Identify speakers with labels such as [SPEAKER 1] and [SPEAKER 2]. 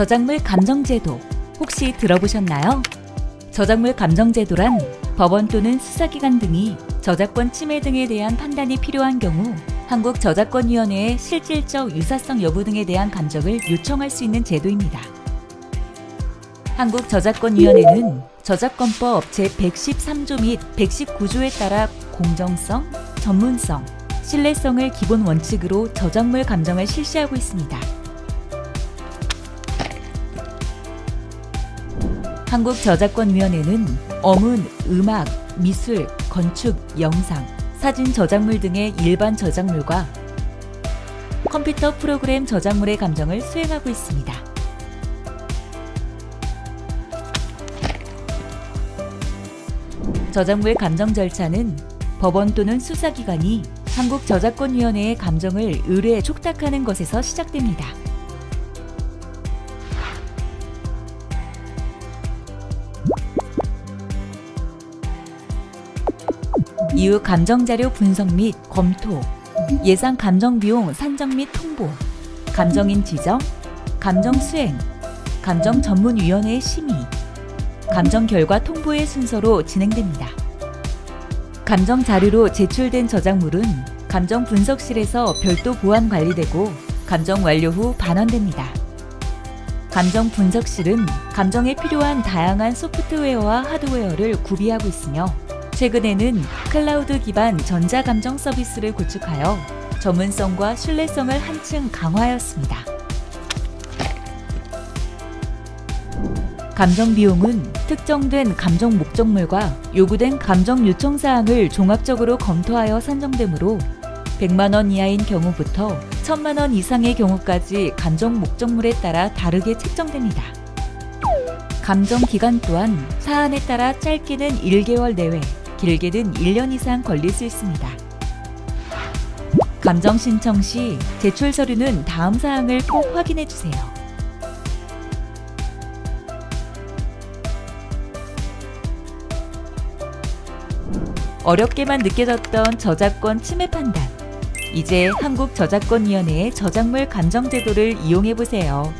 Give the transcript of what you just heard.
[SPEAKER 1] 저작물 감정제도 혹시 들어보셨나요? 저작물 감정제도란 법원 또는 수사기관 등이 저작권 침해 등에 대한 판단이 필요한 경우 한국저작권위원회에 실질적 유사성 여부 등에 대한 감정을 요청할 수 있는 제도입니다. 한국저작권위원회는 저작권법 제113조 및 119조에 따라 공정성, 전문성, 신뢰성을 기본 원칙으로 저작물 감정을 실시하고 있습니다. 한국저작권위원회는 어문, 음악, 미술, 건축, 영상, 사진 저작물 등의 일반 저작물과 컴퓨터 프로그램 저작물의 감정을 수행하고 있습니다. 저작물 감정 절차는 법원 또는 수사기관이 한국저작권위원회의 감정을 의뢰에 촉탁하는 것에서 시작됩니다. 이후 감정자료 분석 및 검토, 예상 감정비용 산정 및 통보, 감정인 지정, 감정 수행, 감정 전문위원회의 심의, 감정 결과 통보의 순서로 진행됩니다. 감정 자료로 제출된 저작물은 감정 분석실에서 별도 보안 관리되고 감정 완료 후 반환됩니다. 감정 분석실은 감정에 필요한 다양한 소프트웨어와 하드웨어를 구비하고 있으며 최근에는 클라우드 기반 전자감정 서비스를 구축하여 전문성과 신뢰성을 한층 강화하였습니다. 감정 비용은 특정된 감정 목적물과 요구된 감정 요청 사항을 종합적으로 검토하여 산정되므로 100만 원 이하인 경우부터 1000만 원 이상의 경우까지 감정 목적물에 따라 다르게 책정됩니다. 감정 기간 또한 사안에 따라 짧게는 1개월 내외, 길게는 1년 이상 걸릴 수 있습니다. 감정 신청 시 제출 서류는 다음 사항을 꼭 확인해 주세요. 어렵게만 느껴졌던 저작권 침해 판단. 이제 한국저작권위원회의 저작물 감정제도를 이용해보세요.